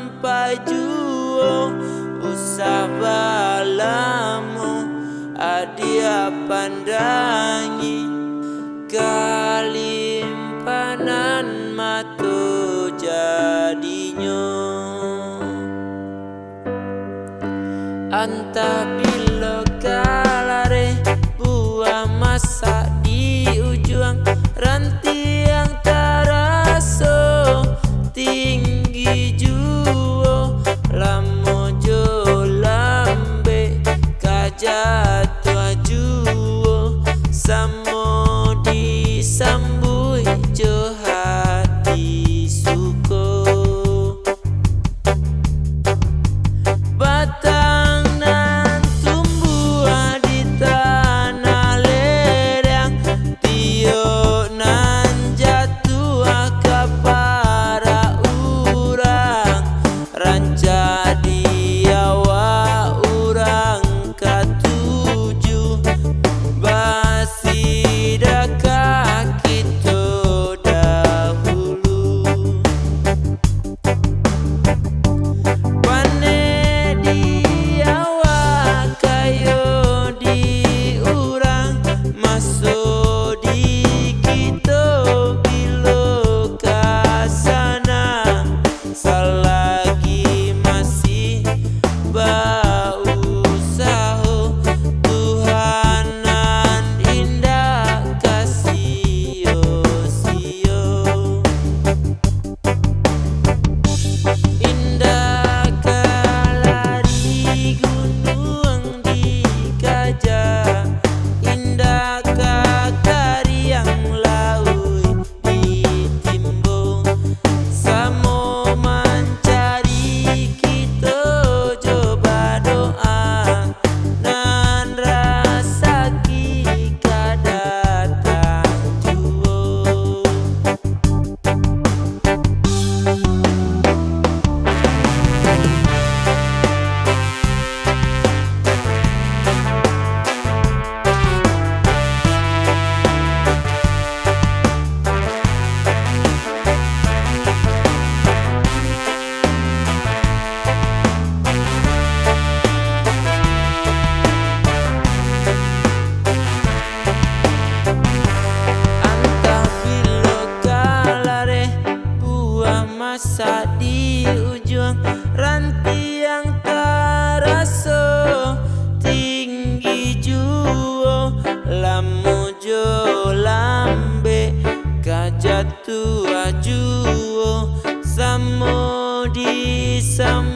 sampai juo usah balamu adia pandangi. Kalimpanan matu jadinya. Antapi rasa di ujung ranti yang terasa tinggi juo lamu jo lambe kajat tua juo samo di samo